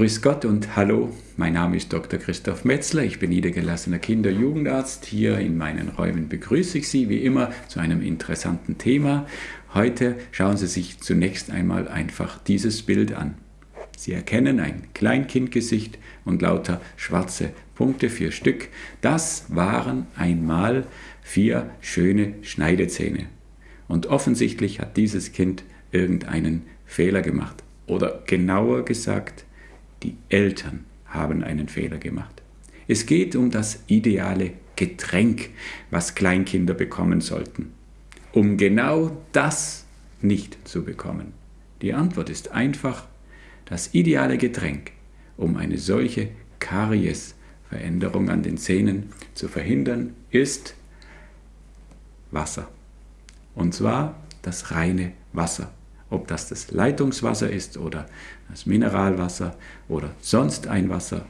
Grüß Gott und hallo, mein Name ist Dr. Christoph Metzler, ich bin niedergelassener Kinder-Jugendarzt. Hier in meinen Räumen begrüße ich Sie wie immer zu einem interessanten Thema. Heute schauen Sie sich zunächst einmal einfach dieses Bild an. Sie erkennen ein Kleinkindgesicht und lauter schwarze Punkte, vier Stück. Das waren einmal vier schöne Schneidezähne. Und offensichtlich hat dieses Kind irgendeinen Fehler gemacht. Oder genauer gesagt, die Eltern haben einen Fehler gemacht. Es geht um das ideale Getränk, was Kleinkinder bekommen sollten, um genau das nicht zu bekommen. Die Antwort ist einfach, das ideale Getränk, um eine solche Kariesveränderung an den Zähnen zu verhindern, ist Wasser. Und zwar das reine Wasser ob das das Leitungswasser ist oder das Mineralwasser oder sonst ein Wasser.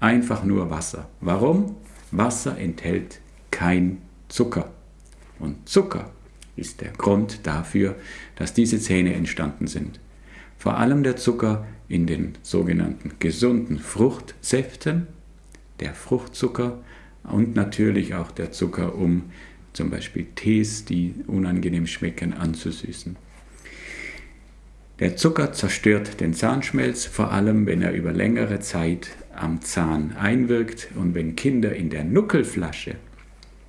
Einfach nur Wasser. Warum? Wasser enthält kein Zucker. Und Zucker ist der Grund dafür, dass diese Zähne entstanden sind. Vor allem der Zucker in den sogenannten gesunden Fruchtsäften, der Fruchtzucker und natürlich auch der Zucker, um zum Beispiel Tees, die unangenehm schmecken, anzusüßen. Der Zucker zerstört den Zahnschmelz, vor allem wenn er über längere Zeit am Zahn einwirkt und wenn Kinder in der Nuckelflasche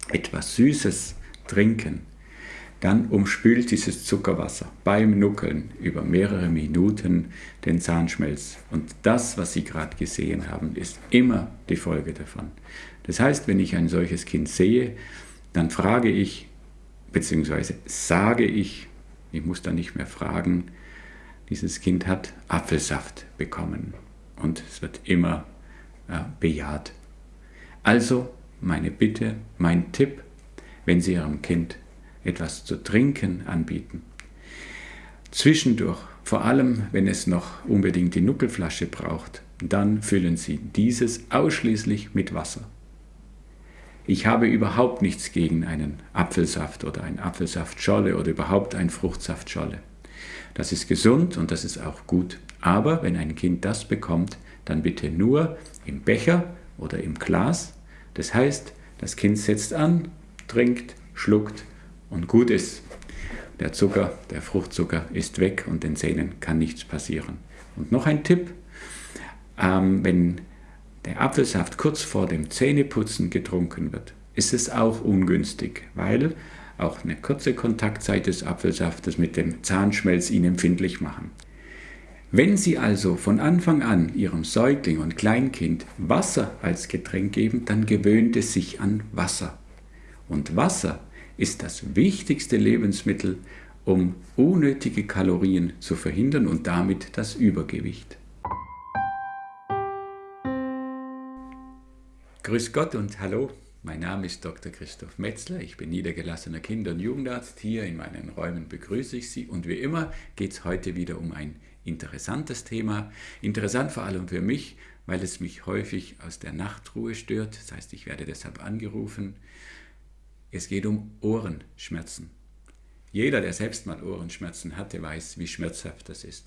etwas Süßes trinken, dann umspült dieses Zuckerwasser beim Nuckeln über mehrere Minuten den Zahnschmelz. Und das, was Sie gerade gesehen haben, ist immer die Folge davon. Das heißt, wenn ich ein solches Kind sehe, dann frage ich, beziehungsweise sage ich, ich muss dann nicht mehr fragen, dieses Kind hat Apfelsaft bekommen und es wird immer äh, bejaht. Also meine Bitte, mein Tipp, wenn Sie Ihrem Kind etwas zu trinken anbieten, zwischendurch, vor allem wenn es noch unbedingt die Nuckelflasche braucht, dann füllen Sie dieses ausschließlich mit Wasser. Ich habe überhaupt nichts gegen einen Apfelsaft oder ein Apfelsaftscholle oder überhaupt ein Fruchtsaftscholle. Das ist gesund und das ist auch gut. Aber wenn ein Kind das bekommt, dann bitte nur im Becher oder im Glas. Das heißt, das Kind setzt an, trinkt, schluckt und gut ist. Der Zucker, der Fruchtzucker ist weg und den Zähnen kann nichts passieren. Und noch ein Tipp, ähm, wenn der Apfelsaft kurz vor dem Zähneputzen getrunken wird, ist es auch ungünstig, weil auch eine kurze Kontaktzeit des Apfelsaftes mit dem Zahnschmelz ihn empfindlich machen. Wenn Sie also von Anfang an Ihrem Säugling und Kleinkind Wasser als Getränk geben, dann gewöhnt es sich an Wasser. Und Wasser ist das wichtigste Lebensmittel, um unnötige Kalorien zu verhindern und damit das Übergewicht. Grüß Gott und hallo. Mein Name ist Dr. Christoph Metzler, ich bin niedergelassener Kinder- und Jugendarzt. Hier in meinen Räumen begrüße ich Sie und wie immer geht es heute wieder um ein interessantes Thema. Interessant vor allem für mich, weil es mich häufig aus der Nachtruhe stört, das heißt, ich werde deshalb angerufen. Es geht um Ohrenschmerzen. Jeder, der selbst mal Ohrenschmerzen hatte, weiß, wie schmerzhaft das ist.